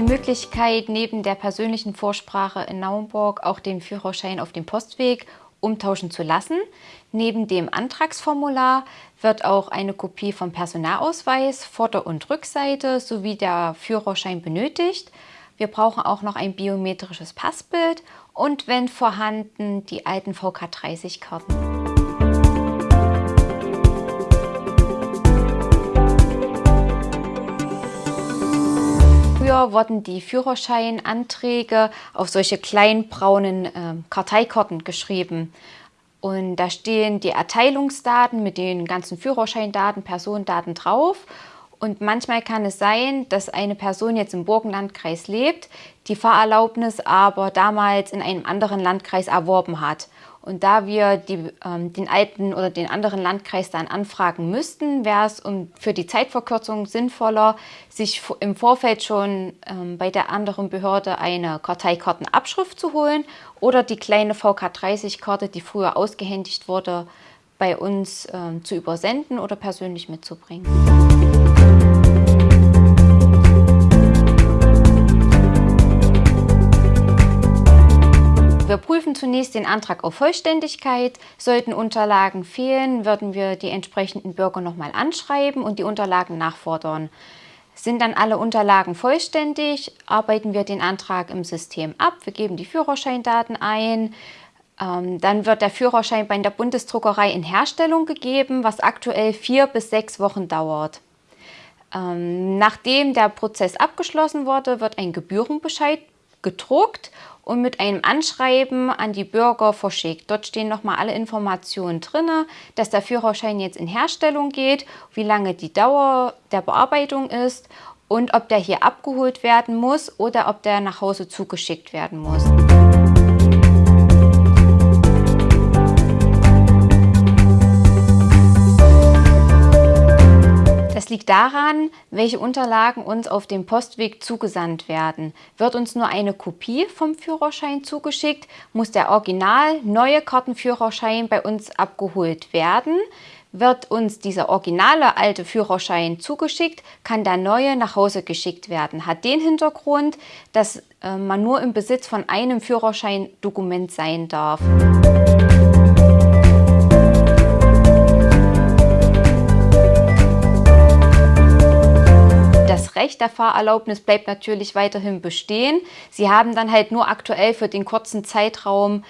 Möglichkeit, neben der persönlichen Vorsprache in Naumburg auch den Führerschein auf dem Postweg umtauschen zu lassen. Neben dem Antragsformular wird auch eine Kopie vom Personalausweis, Vorder- und Rückseite sowie der Führerschein benötigt. Wir brauchen auch noch ein biometrisches Passbild und wenn vorhanden die alten VK30-Karten. Früher wurden die Führerscheinanträge auf solche kleinen braunen äh, Karteikarten geschrieben. Und da stehen die Erteilungsdaten mit den ganzen Führerscheindaten, Personendaten drauf. Und manchmal kann es sein, dass eine Person jetzt im Burgenlandkreis lebt, die Fahrerlaubnis aber damals in einem anderen Landkreis erworben hat. Und da wir die, ähm, den alten oder den anderen Landkreis dann anfragen müssten, wäre es um, für die Zeitverkürzung sinnvoller, sich im Vorfeld schon ähm, bei der anderen Behörde eine Karteikartenabschrift zu holen oder die kleine VK30-Karte, die früher ausgehändigt wurde, bei uns ähm, zu übersenden oder persönlich mitzubringen. Wir prüfen zunächst den Antrag auf Vollständigkeit. Sollten Unterlagen fehlen, würden wir die entsprechenden Bürger nochmal anschreiben und die Unterlagen nachfordern. Sind dann alle Unterlagen vollständig, arbeiten wir den Antrag im System ab. Wir geben die Führerscheindaten ein. Ähm, dann wird der Führerschein bei der Bundesdruckerei in Herstellung gegeben, was aktuell vier bis sechs Wochen dauert. Ähm, nachdem der Prozess abgeschlossen wurde, wird ein Gebührenbescheid gedruckt und mit einem Anschreiben an die Bürger verschickt. Dort stehen nochmal alle Informationen drin, dass der Führerschein jetzt in Herstellung geht, wie lange die Dauer der Bearbeitung ist und ob der hier abgeholt werden muss oder ob der nach Hause zugeschickt werden muss. Liegt daran, welche Unterlagen uns auf dem Postweg zugesandt werden. Wird uns nur eine Kopie vom Führerschein zugeschickt, muss der original neue Kartenführerschein bei uns abgeholt werden. Wird uns dieser originale alte Führerschein zugeschickt, kann der neue nach Hause geschickt werden. Hat den Hintergrund, dass äh, man nur im Besitz von einem Führerscheindokument sein darf. Recht der Fahrerlaubnis bleibt natürlich weiterhin bestehen. Sie haben dann halt nur aktuell für den kurzen Zeitraum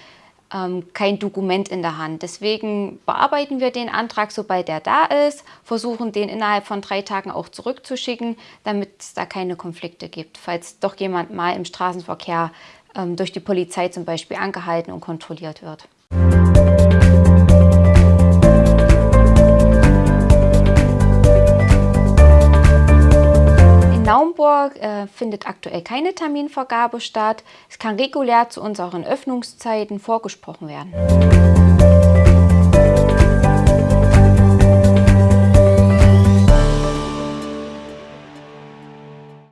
ähm, kein Dokument in der Hand. Deswegen bearbeiten wir den Antrag, sobald er da ist, versuchen den innerhalb von drei Tagen auch zurückzuschicken, damit es da keine Konflikte gibt. Falls doch jemand mal im Straßenverkehr ähm, durch die Polizei zum Beispiel angehalten und kontrolliert wird. Findet aktuell keine Terminvergabe statt. Es kann regulär zu unseren Öffnungszeiten vorgesprochen werden.